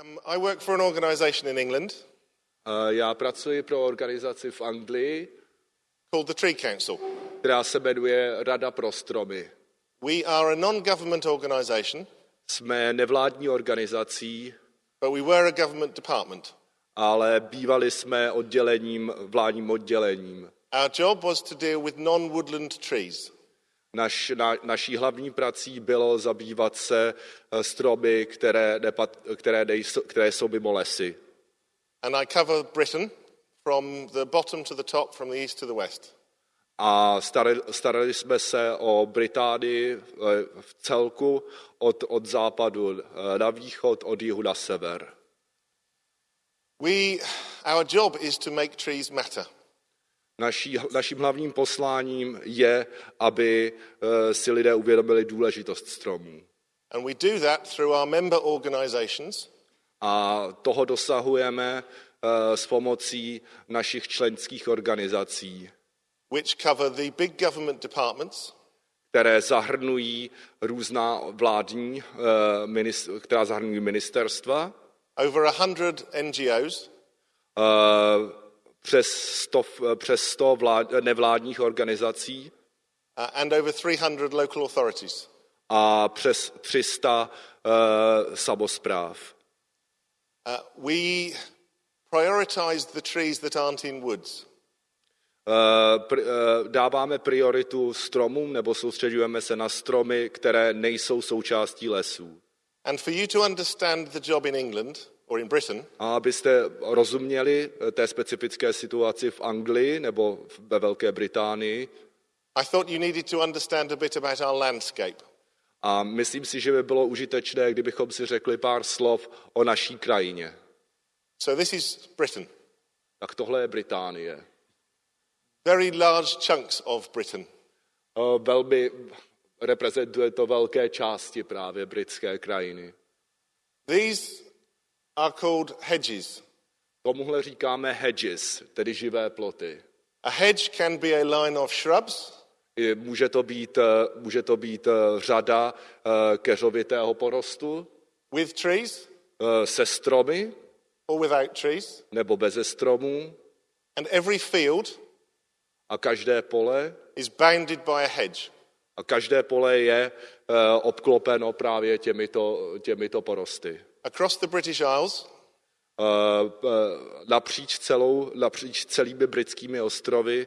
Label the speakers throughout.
Speaker 1: Um, I work for an organisation in England
Speaker 2: Eh, Já pracuji pro organizaci v Anglii,
Speaker 1: called the Tree Council.
Speaker 2: která se jmenuje Rada pro stromy.
Speaker 1: We are a non government organisation,
Speaker 2: Jsme nevládní organizací,
Speaker 1: but we were a government department.
Speaker 2: ale bývali jsme oddělením, vládním oddělením.
Speaker 1: Our job was to deal with non woodland trees.
Speaker 2: Naš, na, naší hlavní prací bylo zabývat se eh, stromy, které, nepat, které, nejsou, které jsou mimo lesy.
Speaker 1: And I cover Britain from the bottom to the top, from the east to the west.
Speaker 2: A starali, starali jsme se o Británii eh, v celku od, od západu eh, na východ, od jihu na sever.
Speaker 1: We, our job is to make trees matter.
Speaker 2: Naší, naším hlavním posláním je, aby eh, si lidé uvědomili důležitost stromů.
Speaker 1: And we do that through our member organisations,
Speaker 2: A toho dosahujeme eh, s pomocí našich členských organizací,
Speaker 1: which cover the big government departments,
Speaker 2: které zahrnují různá vládní, eh, minis- která zahrnují ministerstva,
Speaker 1: over 100 NGOs,
Speaker 2: eh, přes 100, přes 100 vlád, nevládních organizací
Speaker 1: uh, and over 300 local authorities.
Speaker 2: a přes 300 eh, samospráv.
Speaker 1: Uh, we prioritise the trees that aren't in woods.
Speaker 2: Eh, pr- eh, dáváme prioritu stromům nebo soustředujeme se na stromy, které nejsou součástí lesů.
Speaker 1: And for you to understand the job in England or in Britain,
Speaker 2: A abyste rozuměli eh, té specifické situaci v Anglii nebo ve Velké Británii,
Speaker 1: I thought you needed to understand a bit about our landscape.
Speaker 2: a myslím si, že by bylo užitečné, kdybychom si řekli pár slov o naší krajině.
Speaker 1: So this is Britain.
Speaker 2: Tak tohle je Británie.
Speaker 1: Very large chunks of Britain.
Speaker 2: Eh, Velmi reprezentuje to velké části právě britské krajiny.
Speaker 1: These are called hedges.
Speaker 2: Tomuhle říkáme hedges, tedy živé ploty.
Speaker 1: A hedge can be a line of shrubs,
Speaker 2: Může to být, eh, může to být eh, řada eh, keřovitého porostu
Speaker 1: with trees
Speaker 2: se stromy
Speaker 1: or without trees.
Speaker 2: nebo beze stromů
Speaker 1: And every field
Speaker 2: a každé pole
Speaker 1: is bounded by a hedge.
Speaker 2: a každé pole je obklopeno právě těmito, těmito porosty.
Speaker 1: Across the British Isles,
Speaker 2: Eh, eh, Napříč, celou, napříč celými britskými ostrovy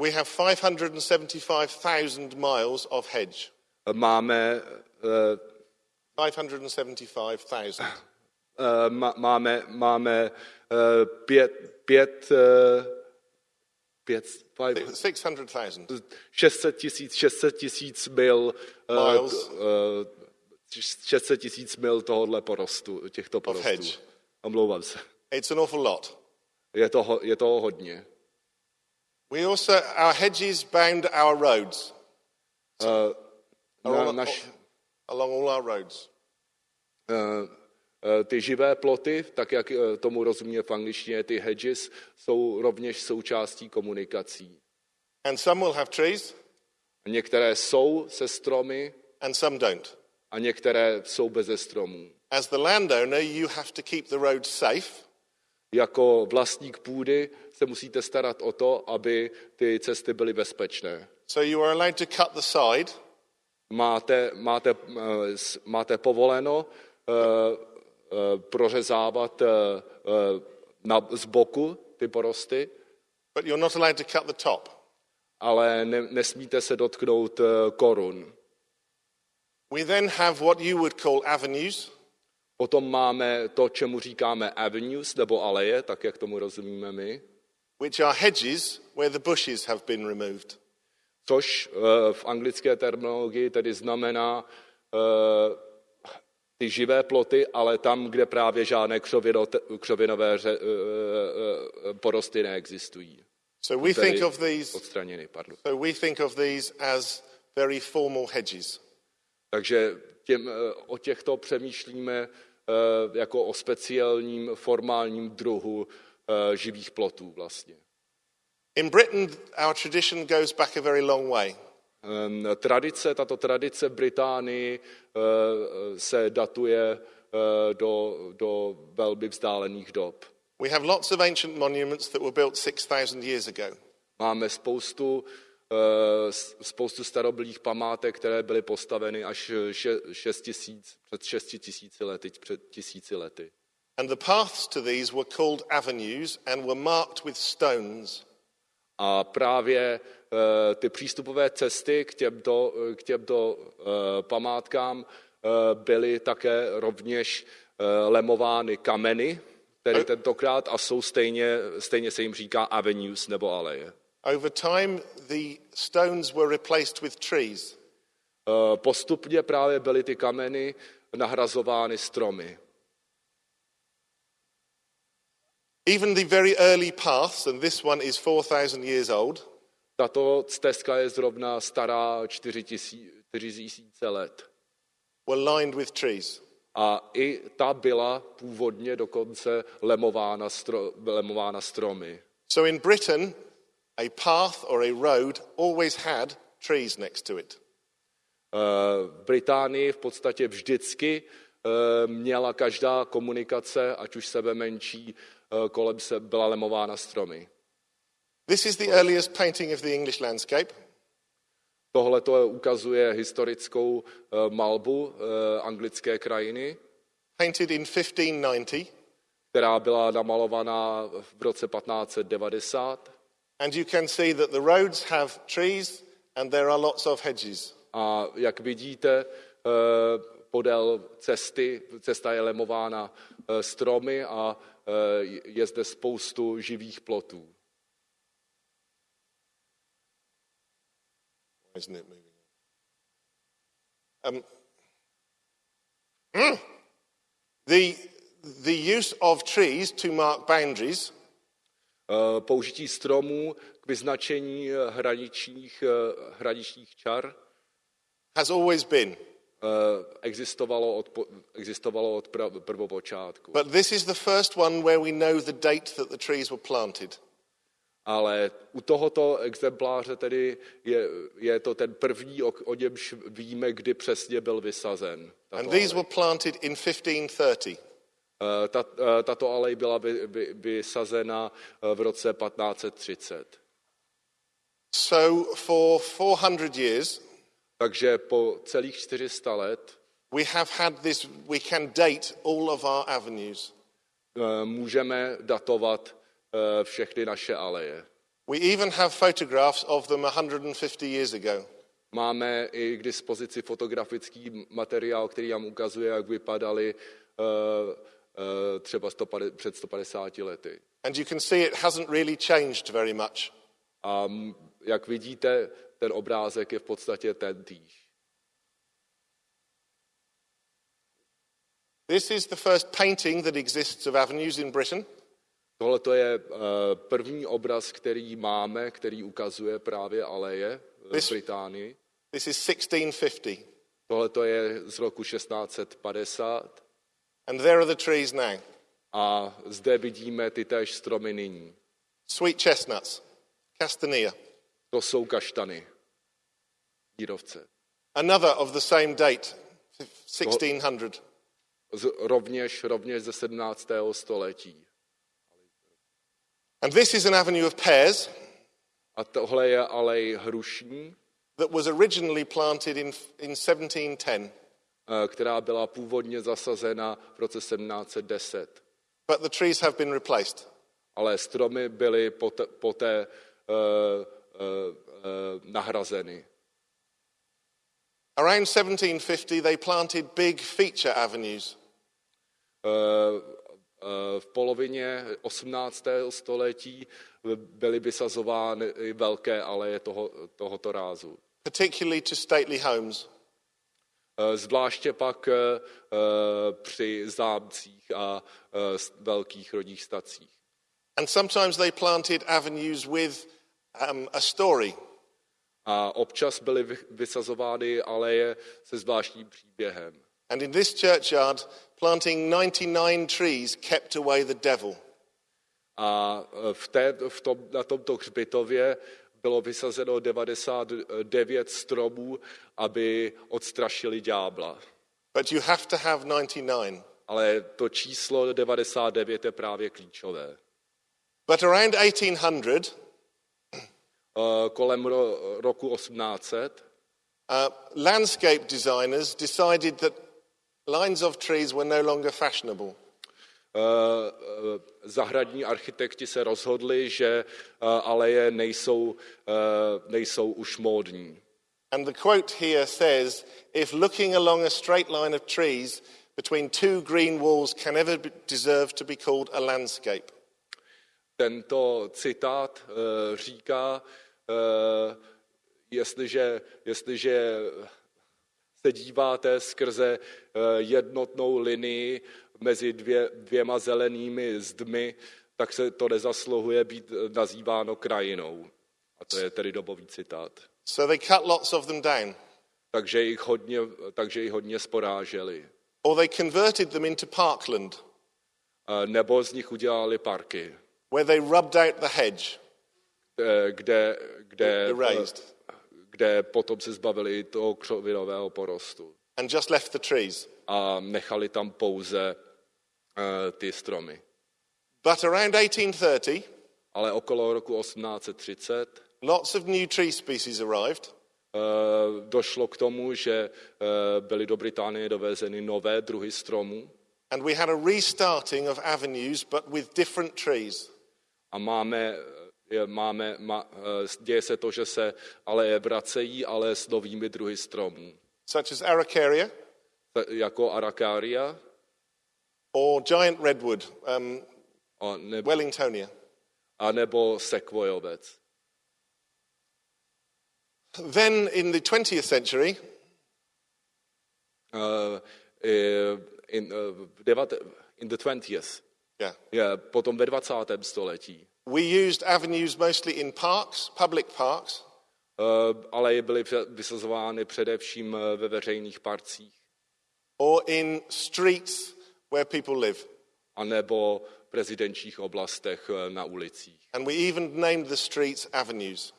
Speaker 1: we have 575,000 miles of hedge.
Speaker 2: máme, eh,
Speaker 1: 575,000.
Speaker 2: eh, má- máme, máme eh, pět, pět, eh, pět, five,
Speaker 1: 600,000.
Speaker 2: 600 tisíc, 600 tisíc mil, eh,
Speaker 1: Miles.
Speaker 2: eh, 600 tisíc mil tohohle porostu, těchto porostů. Omlouvám se.
Speaker 1: It's an awful lot.
Speaker 2: Je toho, je toho hodně.
Speaker 1: We also, our hedges bound our roads,
Speaker 2: Na,
Speaker 1: Along-
Speaker 2: naš,
Speaker 1: along all our roads.
Speaker 2: eh, ty živé ploty, tak jak tomu rozumíme v angličtině, ty hedges, jsou rovněž součástí komunikací.
Speaker 1: And some will have trees
Speaker 2: Některé jsou se stromy
Speaker 1: and some don't.
Speaker 2: A některé jsou beze stromů.
Speaker 1: As the landowner, you have to keep the roads safe,
Speaker 2: Jako vlastník půdy se musíte starat o to, aby ty cesty byly bezpečné.
Speaker 1: so you are allowed to cut the side,
Speaker 2: Máte, máte, eh, máte povoleno eh, eh, prořezávat eh, eh, na, z boku ty porosty,
Speaker 1: but you're not allowed to cut the top.
Speaker 2: ale ne, nesmíte se dotknout eh, korun.
Speaker 1: We then have what you would call avenues,
Speaker 2: Potom máme to, čemu říkáme avenues nebo aleje, tak jak tomu rozumíme my,
Speaker 1: which are hedges where the bushes have been removed.
Speaker 2: což eh, v anglické terminologii tedy znamená eh, ty živé ploty, ale tam, kde právě žádné křovino, křovinové ře, eh, porosty neexistují.
Speaker 1: So we think of these,
Speaker 2: odstraněny. Pardon.
Speaker 1: so we think of these as very formal hedges.
Speaker 2: Takže těm, eh, o těchto přemýšlíme eh, jako o speciálním formálním druhu eh, živých plotů vlastně.
Speaker 1: In Britain, our tradition goes back a very long way.
Speaker 2: Ehm, Tradice, tato tradice v Británii se datuje do, do velmi vzdálených dob.
Speaker 1: We have lots of ancient monuments that were built 6,000 years ago.
Speaker 2: Máme spoustu, s- spoustu starobylých památek, které byly postaveny až še, 6 tisíc, před 6 tisíci lety, před tisíci lety.
Speaker 1: And the paths to these were called avenues and were marked with stones.
Speaker 2: A právě eh, ty přístupové cesty k těmto, k těmto eh, památkám eh, byly také rovněž eh, lemovány kameny, tedy tentokrát, a jsou stejně, stejně se jim říká avenues nebo aleje.
Speaker 1: Over time, the stones were replaced with trees.
Speaker 2: Eh, Postupně právě byly ty kameny nahrazovány stromy.
Speaker 1: Even the very early paths, and this one is 4,000 years old,
Speaker 2: Tato stezka je zrovna stará 4 tisíce let.
Speaker 1: were lined with trees.
Speaker 2: A i ta byla původně dokonce lemována, stro, lemována stromy.
Speaker 1: So in Britain, a path or a road always had trees next to it.
Speaker 2: Eh, V Británii v podstatě vždycky eh, měla každá komunikace, ať už sebe menší, eh, kolem se byla lemována stromy.
Speaker 1: This is the earliest painting of the English landscape.
Speaker 2: Tohle to ukazuje historickou eh, malbu eh, anglické krajiny,
Speaker 1: painted in 1590,
Speaker 2: která byla namalovaná v roce 1590.
Speaker 1: and you can see that the roads have trees and there are lots of hedges.
Speaker 2: A jak vidíte, eh, podél cesty, cesta je lemována eh, stromy a eh, je zde spoustu živých plotů.
Speaker 1: Isn't it moving? Um, mm. the, the use of trees to mark boundaries
Speaker 2: Použití stromů k vyznačení eh, hraničních, eh, hraničních čar
Speaker 1: has always been.
Speaker 2: eh, existovalo od, existovalo od prvopočátku.
Speaker 1: But this is the first one where we know the date that the trees were planted.
Speaker 2: Ale u tohoto exempláře tedy je, je to ten první, o, o němž víme, kdy přesně byl vysazen.
Speaker 1: And these were planted in 1530.
Speaker 2: Eh, eh, Tato alej byla vy- vy- vysazena eh, v roce 1530.
Speaker 1: So for 400 years,
Speaker 2: Takže po celých 400 let
Speaker 1: we have had this, we can date all of our avenues.
Speaker 2: můžeme datovat všechny naše aleje.
Speaker 1: We even have photographs of them 150 years ago.
Speaker 2: Máme i k dispozici fotografický materiál, který nám ukazuje, jak vypadaly eh, třeba 150 před 150 lety.
Speaker 1: And you can see it hasn't really changed very much.
Speaker 2: A jak vidíte, ten obrázek je v podstatě ten týž.
Speaker 1: This is the first painting that exists of avenues in Britain.
Speaker 2: Tohle to je eh, první obraz, který máme, který ukazuje právě aleje v
Speaker 1: This-
Speaker 2: Británii.
Speaker 1: This is 1650.
Speaker 2: Tohle to je z roku 1650
Speaker 1: And there are the trees now.
Speaker 2: a zde vidíme ty též stromy nyní.
Speaker 1: Sweet chestnuts, castanea.
Speaker 2: To jsou kaštany, dírovce.
Speaker 1: Another of the same date, 1600.
Speaker 2: Z, rovněž, rovněž ze 17. století.
Speaker 1: And this is an avenue of pears
Speaker 2: A tohle je alej hrušní,
Speaker 1: that was originally planted in, in 1710.
Speaker 2: eh, která byla původně zasazena v roce 1710.
Speaker 1: But the trees have been replaced.
Speaker 2: Ale stromy byly poté, poté uh, uh, uh, nahrazeny.
Speaker 1: Around 1750, they planted big feature avenues.
Speaker 2: Eh, eh, V polovině 18. století byly vysazovány velké aleje toho, tohoto rázu.
Speaker 1: particularly to stately homes.
Speaker 2: Eh, Zvláště pak eh, eh, při zámcích a velkých rodních stacích.
Speaker 1: And sometimes they planted avenues with um, a story.
Speaker 2: A občas byly vy- vysazovány aleje se zvláštním příběhem.
Speaker 1: And in this churchyard, planting 99 trees kept away the devil.
Speaker 2: A v té, v tom, na tomto hřbitově bylo vysazeno 99 stromů, aby odstrašili ďábla.
Speaker 1: But you have to have 99.
Speaker 2: ale to číslo 99 je právě klíčové.
Speaker 1: But around 1800,
Speaker 2: Eh, Kolem ro, roku 1800
Speaker 1: uh, landscape designers decided that lines of trees were no longer fashionable.
Speaker 2: Eh, eh, zahradní architekti se rozhodli, že eh, aleje nejsou, nejsou už módní.
Speaker 1: And the quote here says if looking along a straight line of trees between two green walls can ever be- deserve to be called a landscape.
Speaker 2: Tento citát eh, říká, eh, jestliže, jestliže se díváte skrze eh, jednotnou linii mezi dvě, dvěma zelenými zdmi, tak se to nezasluhuje být eh, nazýváno krajinou. A to je tedy dobový citát.
Speaker 1: So they cut lots of them down,
Speaker 2: Takže jich hodně, takže jich hodně sporáželi.
Speaker 1: or they converted them into parkland,
Speaker 2: Eh, Nebo z nich udělali parky,
Speaker 1: where they rubbed out the hedge,
Speaker 2: eh, kde, kde, kde potom se zbavili toho křovinového porostu.
Speaker 1: and just left the trees.
Speaker 2: a nechali tam pouze ty stromy.
Speaker 1: But around 1830,
Speaker 2: Ale okolo roku 1830
Speaker 1: lots of new tree species arrived,
Speaker 2: eh, došlo k tomu, že eh, byly do Británie dovezeny nové druhy stromů.
Speaker 1: And we had a restarting of avenues, but with different trees.
Speaker 2: a máme, máme eh, děje se to, že se aleje vracejí, ale s novými druhy stromů,
Speaker 1: such as Araucaria
Speaker 2: jako Araucaria
Speaker 1: or giant redwood, um,
Speaker 2: a, ne,
Speaker 1: Wellingtonia.
Speaker 2: a nebo sekvojovec.
Speaker 1: Then in the 20th century,
Speaker 2: Uh, in, uh, in the 20th,
Speaker 1: yeah,
Speaker 2: je, potom ve 20. století,
Speaker 1: we used avenues mostly in parks, public parks,
Speaker 2: Uh, ale byly vysazovány především uh, ve veřejných parcích,
Speaker 1: or in streets where people live.
Speaker 2: anebo v rezidenčních oblastech uh, na ulicích.
Speaker 1: And we even named the streets avenues.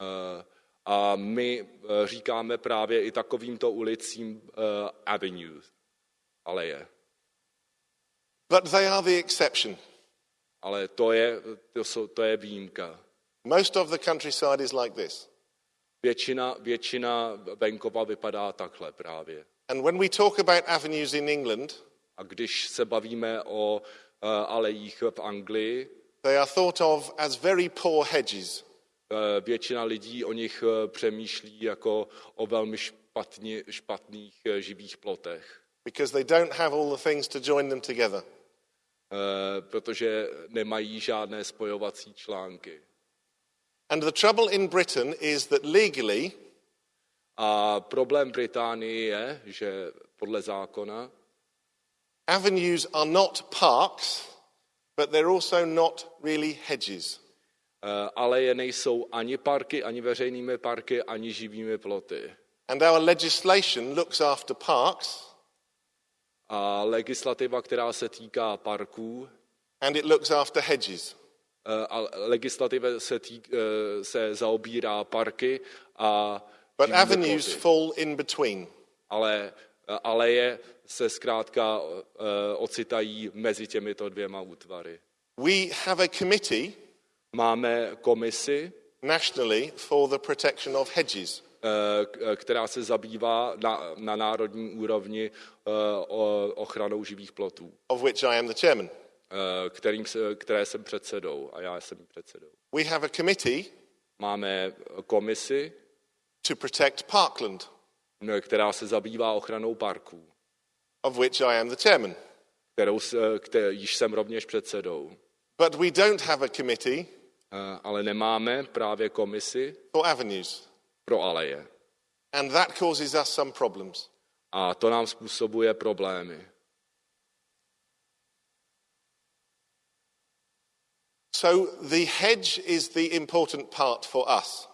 Speaker 2: Uh, A my uh, říkáme právě i takovýmto ulicím uh, avenues, aleje.
Speaker 1: But they are the exception.
Speaker 2: Ale to je, to, jsou, to je výjimka.
Speaker 1: Most of the countryside is like this.
Speaker 2: Většina, většina venkova vypadá takhle právě.
Speaker 1: And when we talk about avenues in England,
Speaker 2: A když se bavíme o uh, alejích v Anglii,
Speaker 1: they are thought of as very poor hedges.
Speaker 2: Eh, většina lidí o nich eh, přemýšlí jako o velmi špatně, špatných eh, živých plotech,
Speaker 1: because they don't have all the things to join them together.
Speaker 2: eh, protože nemají žádné spojovací články.
Speaker 1: And the trouble in Britain is that legally,
Speaker 2: A problém Británii je, že podle zákona
Speaker 1: avenues are not parks, but they're also not really hedges.
Speaker 2: eh, aleje nejsou ani parky, ani veřejnými parky, ani živými ploty.
Speaker 1: And our legislation looks after parks
Speaker 2: A legislativa, která se týká parků,
Speaker 1: and it looks after hedges.
Speaker 2: eh, a legislativa se, týk, eh, se zaobírá parky a
Speaker 1: But avenues
Speaker 2: ploty.
Speaker 1: fall in between.
Speaker 2: ale aleje se zkrátka eh, ocitají mezi těmito dvěma útvary.
Speaker 1: We have a committee
Speaker 2: Máme komisi,
Speaker 1: nationally for the protection of hedges.
Speaker 2: eh, která se zabývá na, na národní úrovni eh, ochranou živých plotů,
Speaker 1: of which I am the chairman.
Speaker 2: eh, kterým se, které jsem předsedou a já jsem předsedou.
Speaker 1: We have a committee
Speaker 2: Máme komisi,
Speaker 1: to protect parkland,
Speaker 2: eh, která se zabývá ochranou parků,
Speaker 1: of which I am the chairman.
Speaker 2: kterou, se- které, již jsem rovněž předsedou.
Speaker 1: But we don't have a committee
Speaker 2: Eh, Ale nemáme právě komisi
Speaker 1: for avenues,
Speaker 2: pro aleje.
Speaker 1: and that causes us some problems.
Speaker 2: A to nám způsobuje problémy.
Speaker 1: So the hedge is the important part for us.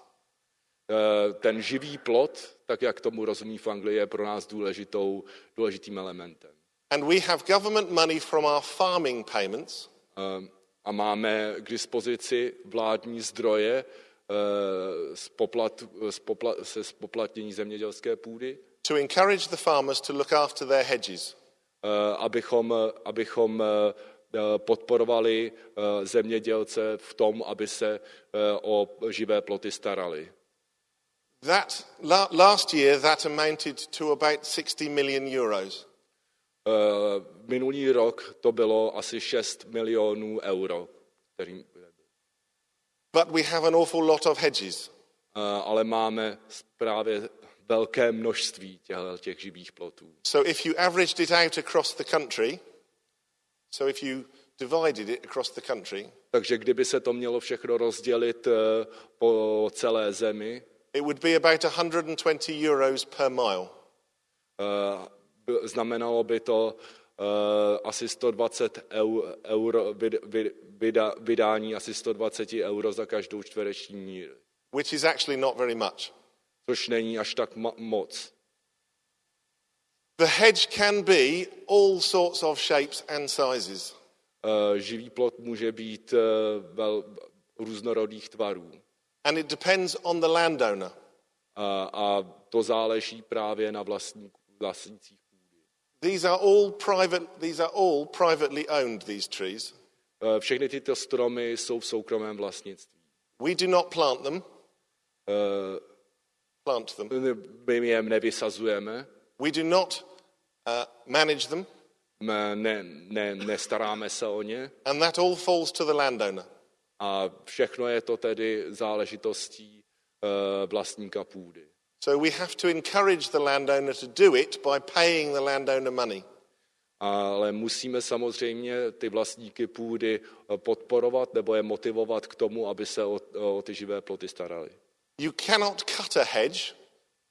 Speaker 2: Eh, Ten živý plot, tak jak tomu rozumí v Anglii, je pro nás důležitou, důležitým elementem.
Speaker 1: And we have government money from our farming payments
Speaker 2: Eh, A máme k dispozici vládní zdroje eh, z poplat, z popla, se spoplatnění zemědělské půdy,
Speaker 1: to encourage the farmers to look after their hedges.
Speaker 2: abychom, abychom podporovali zemědělce v tom, aby se o živé ploty starali.
Speaker 1: That, last year that amounted to about 60 million euros.
Speaker 2: Minulý rok to bylo asi 6 milionů euro. Kterým...
Speaker 1: But we have an awful lot of hedges.
Speaker 2: Ale máme právě velké množství těch živých plotů.
Speaker 1: So if you averaged it out across the country, so if you divided it across the country,
Speaker 2: takže kdyby se to mělo všechno rozdělit eh, po celé zemi,
Speaker 1: it would be about 120 euros per mile.
Speaker 2: Uh, znamenalo by to uh, asi 120 eur, euro, vid, vid, vyda, vydání asi 120 euro za každou čtvereční míl.
Speaker 1: Which is actually not very much
Speaker 2: což není až tak moc.
Speaker 1: The hedge can be all sorts of shapes and sizes.
Speaker 2: Uh, živý plot může být uh, vel, různorodých tvarů.
Speaker 1: And it depends on the landowner.
Speaker 2: Uh, a to záleží právě na vlastník, vlastnících půdy.
Speaker 1: These are all private, these are all privately owned, these trees.
Speaker 2: Uh, všechny tyto stromy jsou v soukromém vlastnictví.
Speaker 1: We do not plant them.
Speaker 2: Uh,
Speaker 1: plant them.
Speaker 2: My je nevysazujeme.
Speaker 1: We do not uh, manage them.
Speaker 2: Ne, ne, nestaráme se o ně.
Speaker 1: And that all falls to the landowner.
Speaker 2: A všechno je to tedy záležitostí uh, vlastníka půdy.
Speaker 1: So we have to encourage the landowner to do it by paying the landowner money.
Speaker 2: Ale musíme samozřejmě ty vlastníky půdy uh, podporovat nebo je motivovat k tomu, aby se o, o ty živé ploty starali.
Speaker 1: You cannot cut a hedge.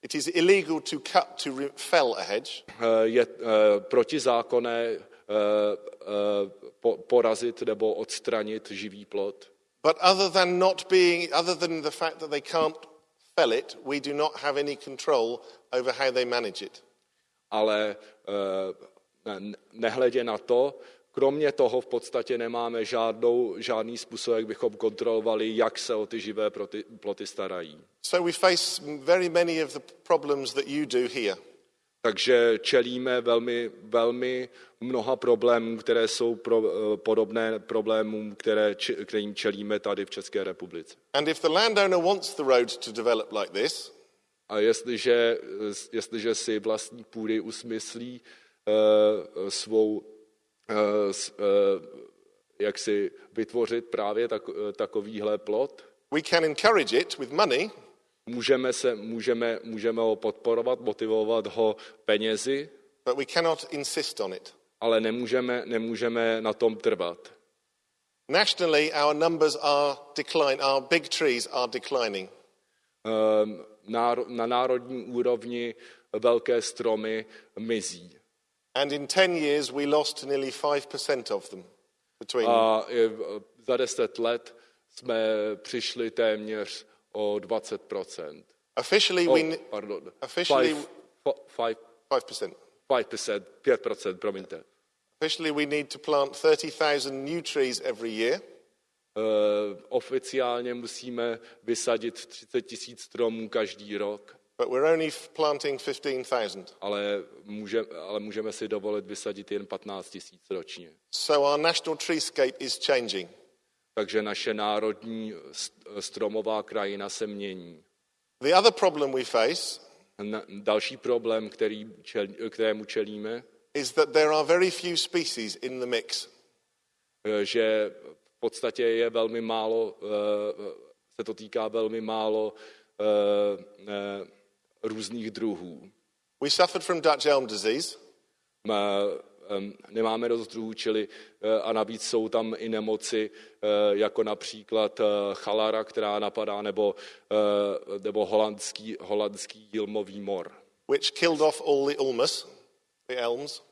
Speaker 1: It is illegal to cut to fell a hedge.
Speaker 2: Eh, je eh, protizákonné eh, porazit nebo odstranit živý plot.
Speaker 1: But other than not being, other than the fact that they can't fell it, we do not have any control over how they manage it.
Speaker 2: Ale nehledě na to, Kromě toho v podstatě nemáme žádnou, žádný způsob, jak bychom kontrolovali, jak se o ty živé ploty starají.
Speaker 1: So we face very many of the problems that you do here.
Speaker 2: Takže čelíme velmi, velmi mnoha problémů, které jsou pro, eh, podobné problémům, které, kterým čelíme tady v České republice.
Speaker 1: And if the landowner wants the road to develop like this,
Speaker 2: a jestliže, jestliže si vlastní půdy usmyslí uh, svou Eh, eh, jak si vytvořit právě tak, eh, takovýhle plot.
Speaker 1: We can encourage it with money.
Speaker 2: Můžeme, se, můžeme, můžeme ho podporovat, motivovat ho penězi,
Speaker 1: but we cannot insist on it.
Speaker 2: ale nemůžeme, nemůžeme na tom trvat.
Speaker 1: Nationally, our numbers are decline, our big trees are declining.
Speaker 2: Um, na národní úrovni velké stromy mizí.
Speaker 1: And in 10 years we lost nearly 5% of them. Between...
Speaker 2: A za deset let jsme přišli téměř o 20%.
Speaker 1: Officially,
Speaker 2: oh,
Speaker 1: we,
Speaker 2: pardon.
Speaker 1: Officially,
Speaker 2: five, five,
Speaker 1: 5%.
Speaker 2: 5%, 5%, promiňte.
Speaker 1: Officially, we need to plant 30,000 new trees every year.
Speaker 2: Uh, oficiálně musíme vysadit 30 tisíc stromů každý rok.
Speaker 1: But we're only planting 15,000.
Speaker 2: Ale, může, ale můžeme si dovolit vysadit jen 15 tisíc ročně.
Speaker 1: So our national treescape is changing.
Speaker 2: Takže naše národní stromová krajina se mění.
Speaker 1: The other problem we face
Speaker 2: další problém, který čel, kterému čelíme,
Speaker 1: is that there are very few species in the mix.
Speaker 2: Eh, že v podstatě je velmi málo, eh, se to týká velmi málo eh, různých druhů.
Speaker 1: We suffered from Dutch elm disease.
Speaker 2: Um, nemáme dost druhů, čili uh, a navíc jsou tam i nemoci, uh, jako například uh, chalara, která napadá, nebo, uh, nebo holandský, holandský jilmový mor.
Speaker 1: Which killed off all the ulmus, the elms.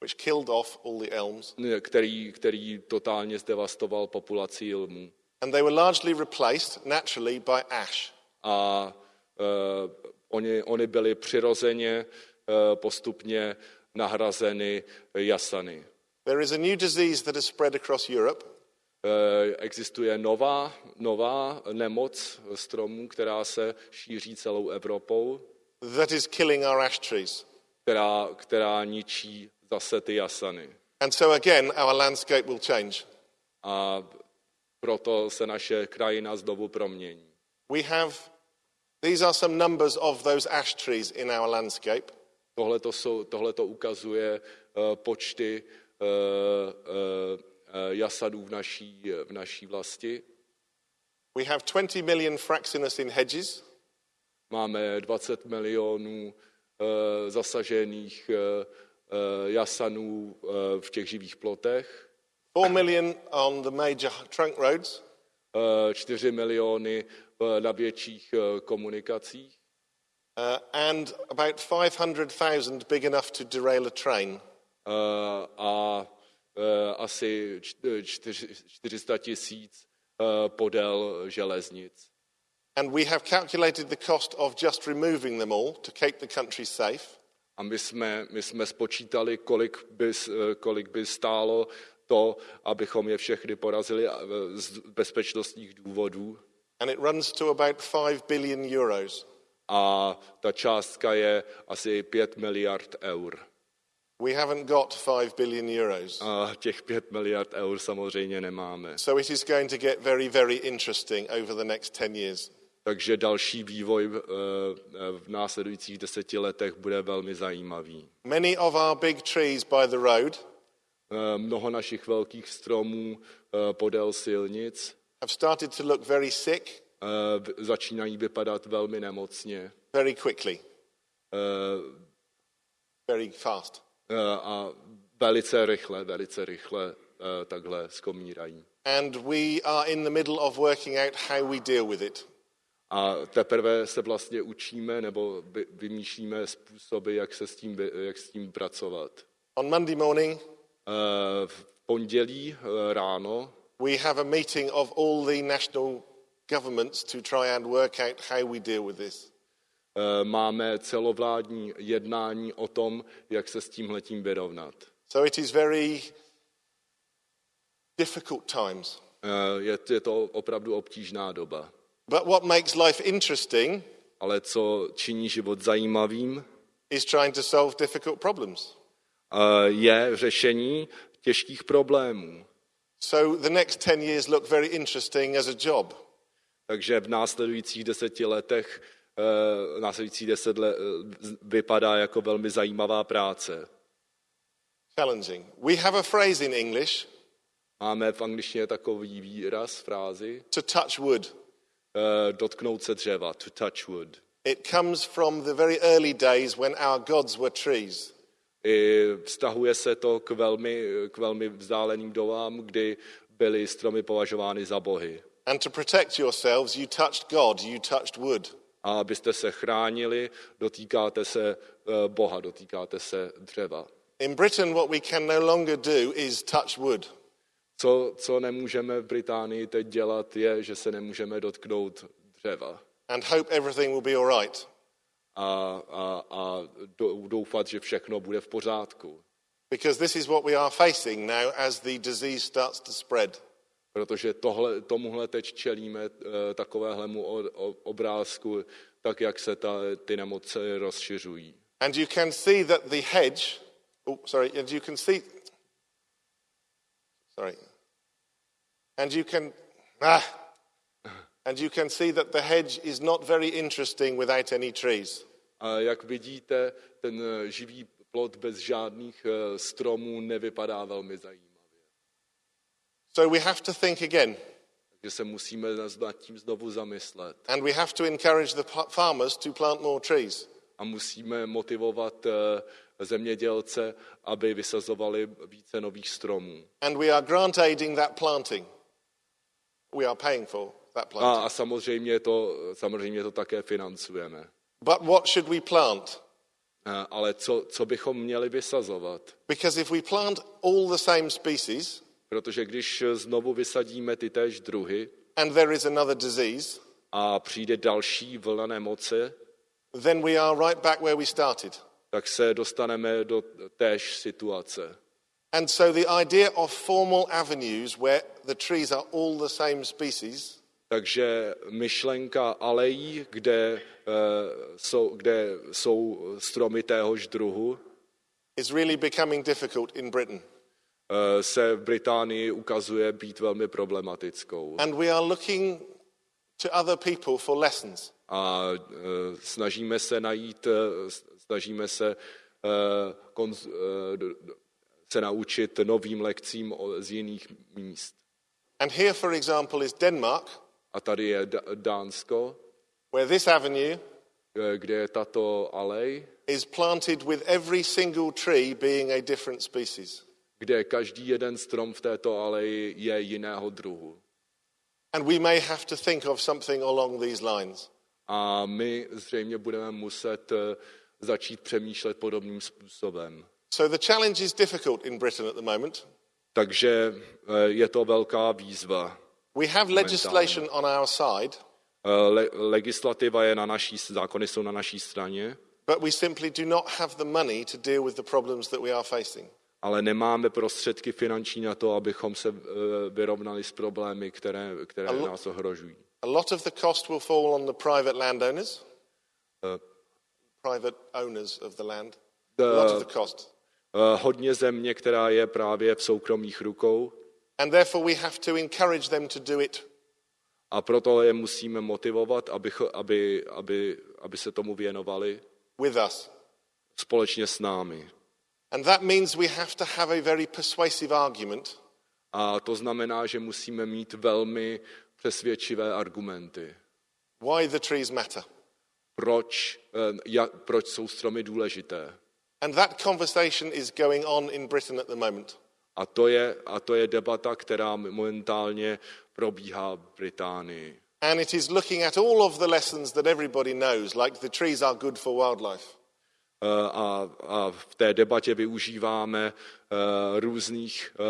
Speaker 1: Which killed off all the elms.
Speaker 2: Který, který totálně zdevastoval populaci jilmů.
Speaker 1: And they were largely replaced naturally by ash.
Speaker 2: A uh, Oni, oni byli přirozeně eh, postupně nahrazeny jasany.
Speaker 1: There is a new disease that has spread across Europe.
Speaker 2: Eh, existuje nová, nová nemoc stromů, která se šíří celou Evropou.
Speaker 1: That is killing our ash trees.
Speaker 2: Která, která ničí zase ty jasany.
Speaker 1: And so again, our landscape will change.
Speaker 2: A proto se naše krajina znovu promění.
Speaker 1: We have, these are some numbers of those ash trees in our landscape.
Speaker 2: Tohle to, ukazuje uh, počty uh, uh, jasadů v naší, v naší vlasti.
Speaker 1: We have 20 million fraxinus in hedges.
Speaker 2: Máme 20 milionů zasažených jasanů v těch živých plotech,
Speaker 1: 4 million on the major trunk roads.
Speaker 2: uh, 4 miliony na větších komunikacích
Speaker 1: Uh, and about 500,000 big enough to derail a train.
Speaker 2: uh, a uh, asi čty- čtyři- 400 tisíc uh, podél železnic.
Speaker 1: And we have calculated the cost of just removing them all to keep the country safe.
Speaker 2: A my jsme, my jsme spočítali, kolik by, eh, kolik by stálo to, abychom je všechny porazili eh, z bezpečnostních důvodů.
Speaker 1: And it runs to about 5 billion euros.
Speaker 2: A ta částka je asi 5 miliard eur.
Speaker 1: We haven't got 5 billion euros.
Speaker 2: A těch 5 miliard eur samozřejmě nemáme.
Speaker 1: So it is going to get very, very interesting over the next 10 years.
Speaker 2: Takže další vývoj eh, eh, v následujících deseti letech bude velmi zajímavý.
Speaker 1: Many of our big trees by the road
Speaker 2: Eh, Mnoho našich velkých stromů podél silnic
Speaker 1: have started to look very sick
Speaker 2: začínají vypadat velmi nemocně
Speaker 1: very quickly,
Speaker 2: eh,
Speaker 1: very fast.
Speaker 2: eh, a velice rychle, velice rychle eh, takhle skomírají.
Speaker 1: And we are in the middle of working out how we deal with it.
Speaker 2: A teprve se vlastně učíme nebo vy- vymýšlíme způsoby, jak, se s tím, jak s tím pracovat.
Speaker 1: On Monday morning,
Speaker 2: V pondělí ráno
Speaker 1: we have a meeting of all the national governments to try and work out how we deal with this.
Speaker 2: eh, máme celovládní jednání o tom, jak se s tímhletím vyrovnat.
Speaker 1: So it is very difficult times.
Speaker 2: Eh, Je, je to opravdu obtížná doba.
Speaker 1: But what makes life interesting
Speaker 2: Ale co činí život zajímavým,
Speaker 1: is trying to solve difficult problems.
Speaker 2: eh, je řešení těžkých problémů.
Speaker 1: So the next 10 years look very interesting as a job.
Speaker 2: Takže v následujících deseti letech, eh, následujících deset let eh, vypadá jako velmi zajímavá práce.
Speaker 1: Challenging. We have a phrase in English
Speaker 2: Máme v angličtině takový výraz, frázi,
Speaker 1: to touch wood.
Speaker 2: eh, dotknout se dřeva, to touch wood.
Speaker 1: It comes from the very early days when our gods were trees.
Speaker 2: I vztahuje se to k velmi, k velmi vzdáleným dobám, kdy byly stromy považovány za bohy.
Speaker 1: And to protect yourselves, you touched God, you touched wood.
Speaker 2: A abyste se chránili, dotýkáte se eh, Boha, dotýkáte se dřeva.
Speaker 1: In Britain, what we can no longer do is touch wood.
Speaker 2: Co, co nemůžeme v Británii teď dělat, je, že se nemůžeme dotknout dřeva
Speaker 1: and hope everything will be all right.
Speaker 2: a, a, a dou- doufat, že všechno bude v pořádku.
Speaker 1: Because this is what we are facing now as the disease starts to spread.
Speaker 2: Protože tohle, tomuhle teď čelíme eh, takovéhlemu o- o- obrázku, tak jak se ta, ty nemoce rozšiřují.
Speaker 1: And you can see that the hedge, oh, sorry, and you can see, sorry, and you can, ah, and you can see that the hedge is not very interesting without any trees.
Speaker 2: A jak vidíte, ten eh, živý plot bez žádných eh, stromů nevypadá velmi zajímavě.
Speaker 1: So we have to think again,
Speaker 2: Takže se musíme nad tím znovu zamyslet.
Speaker 1: and we have to encourage the farmers to plant more trees.
Speaker 2: A musíme motivovat eh, zemědělce, aby vysazovali více nových stromů.
Speaker 1: And we are grant aiding that planting. We are paying for that
Speaker 2: A,
Speaker 1: planting.
Speaker 2: a samozřejmě, to, samozřejmě to také financujeme.
Speaker 1: But what should we plant?
Speaker 2: Eh, Ale co, co bychom měli vysazovat?
Speaker 1: Because if we plant all the same species
Speaker 2: Protože když znovu vysadíme ty též druhy
Speaker 1: and there is another disease,
Speaker 2: a přijde další vlna nemoce,
Speaker 1: then we are right back where we started.
Speaker 2: tak se dostaneme do též situace.
Speaker 1: And so the idea of formal avenues where the trees are all the same species
Speaker 2: Takže myšlenka alejí, kde, eh, jsou, kde jsou stromy téhož druhu,
Speaker 1: is really becoming difficult in Britain.
Speaker 2: Eh, se v Británii ukazuje být velmi problematickou.
Speaker 1: And we are looking to other people for lessons.
Speaker 2: A eh, snažíme se najít, eh, snažíme se, konz, se naučit novým lekcím z jiných míst.
Speaker 1: And here, for example, is Denmark,
Speaker 2: A tady je D- Dánsko,
Speaker 1: where this avenue
Speaker 2: kde je tato alej,
Speaker 1: is planted with every single tree being a different species.
Speaker 2: Kde každý jeden strom v této aleji je jiného druhu.
Speaker 1: And we may have to think of something along these lines.
Speaker 2: A my zřejmě budeme muset eh, začít přemýšlet podobným způsobem.
Speaker 1: So the challenge is difficult in Britain at the moment.
Speaker 2: Takže eh, je to velká výzva.
Speaker 1: We have legislation on our side,
Speaker 2: Eh, Le- legislativa je na naší, zákony jsou na naší straně,
Speaker 1: but we simply do not have the money to deal with the problems that we are facing.
Speaker 2: Ale nemáme prostředky finanční na to, abychom se eh, vyrovnali s problémy, které, které nás ohrožují.
Speaker 1: A lot of the cost will fall on the private landowners,
Speaker 2: Eh,
Speaker 1: private owners of the land.
Speaker 2: The-
Speaker 1: a lot of the cost.
Speaker 2: eh, Hodně země, která je právě v soukromých rukou,
Speaker 1: And therefore, we have to encourage them to do it
Speaker 2: a proto je musíme motivovat, aby, aby, aby, aby se tomu věnovali
Speaker 1: with us.
Speaker 2: společně s námi.
Speaker 1: And that means we have to have a very persuasive argument
Speaker 2: A to znamená, že musíme mít velmi přesvědčivé argumenty.
Speaker 1: why the trees matter.
Speaker 2: Proč, eh, jak, proč jsou stromy důležité.
Speaker 1: And that conversation is going on in Britain at the moment.
Speaker 2: A to je, a to je debata, která momentálně probíhá v Británii.
Speaker 1: And it is looking at all of the lessons that everybody knows, like the trees are good for wildlife.
Speaker 2: Eh, A, a v té debatě využíváme eh, různých, eh,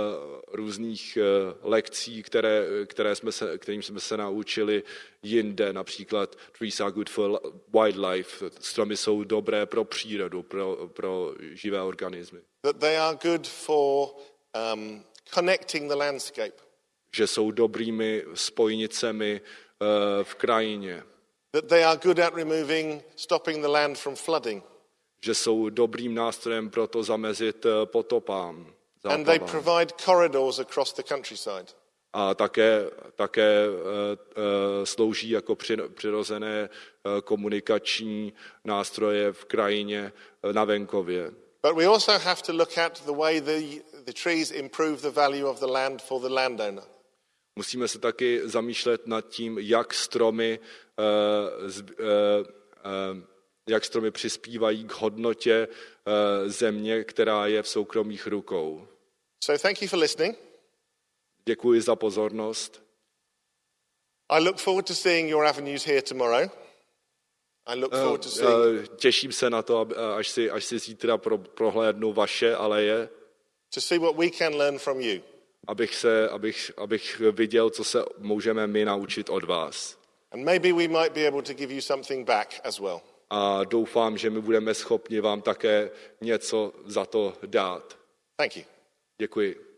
Speaker 2: různých lekcí, které, které jsme se, kterým jsme se naučili jinde. Například trees are good for wildlife. Stromy jsou dobré pro přírodu, pro, pro živé organismy.
Speaker 1: That they are good for um, connecting the landscape.
Speaker 2: Že jsou dobrými spojnicemi eh, v krajině.
Speaker 1: That they are good at removing, stopping the land from flooding.
Speaker 2: Že jsou dobrým nástrojem pro to zamezit eh, potopám.
Speaker 1: And they provide corridors across the countryside.
Speaker 2: a také, také eh, eh, slouží jako při- přirozené komunikační nástroje v krajině na venkově.
Speaker 1: But we also have to look at the way the, the trees improve the value of the land for the landowner.
Speaker 2: Musíme se taky zamýšlet nad tím, jak stromy, eh, z- eh, eh, jak stromy přispívají k hodnotě eh, země, která je v soukromých rukou.
Speaker 1: So thank you for listening.
Speaker 2: Děkuji za pozornost.
Speaker 1: I look forward to seeing your avenues here tomorrow. I look forward to seeing,
Speaker 2: Eh, Těším se na to, eh, až si, až si zítra pro, prohlédnu vaše aleje.
Speaker 1: to see what we can learn from you.
Speaker 2: abych, se, abych, abych viděl, co se můžeme my naučit od vás.
Speaker 1: And maybe we might be able to give you something back as well.
Speaker 2: A doufám, že my budeme schopni vám také něco za to dát.
Speaker 1: Thank you.
Speaker 2: Děkuji.